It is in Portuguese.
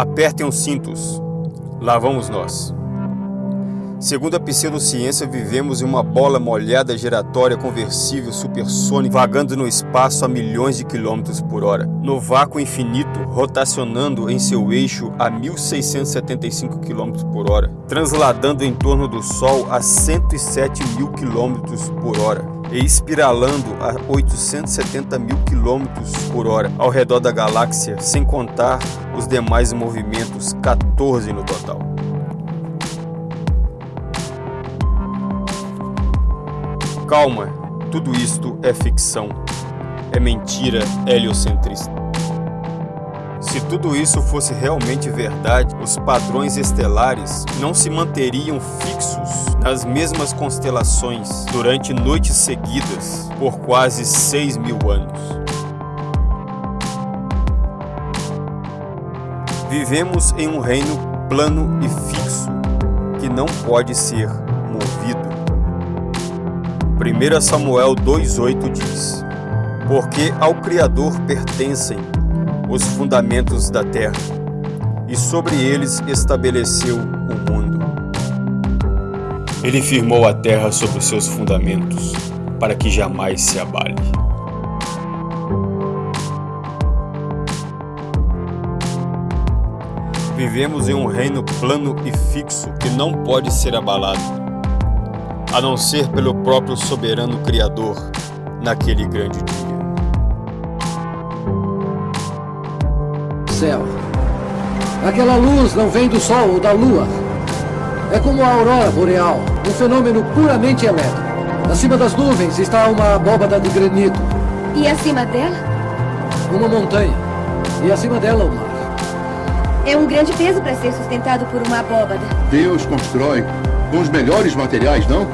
Apertem os cintos. Lá vamos nós. Segundo a pseudociência, vivemos em uma bola molhada giratória conversível supersônica vagando no espaço a milhões de quilômetros por hora. No vácuo infinito, rotacionando em seu eixo a 1675 km por hora, transladando em torno do Sol a 107 mil km por hora espiralando a 870 mil quilômetros por hora ao redor da galáxia, sem contar os demais movimentos, 14 no total. Calma, tudo isto é ficção. É mentira heliocentrista. Se tudo isso fosse realmente verdade, os padrões estelares não se manteriam fixos nas mesmas constelações durante noites seguidas por quase 6 mil anos. Vivemos em um reino plano e fixo que não pode ser movido. 1 Samuel 2,8 diz: Porque ao Criador pertencem os fundamentos da terra, e sobre eles estabeleceu o mundo. Ele firmou a terra sobre os seus fundamentos, para que jamais se abale. Vivemos em um reino plano e fixo que não pode ser abalado a não ser pelo próprio soberano Criador naquele grande dia. Céu. Aquela luz não vem do sol ou da lua. É como a aurora boreal, um fenômeno puramente elétrico. Acima das nuvens está uma abóbada de granito. E acima dela? Uma montanha. E acima dela o mar. É um grande peso para ser sustentado por uma abóbada. Deus constrói com os melhores materiais, não?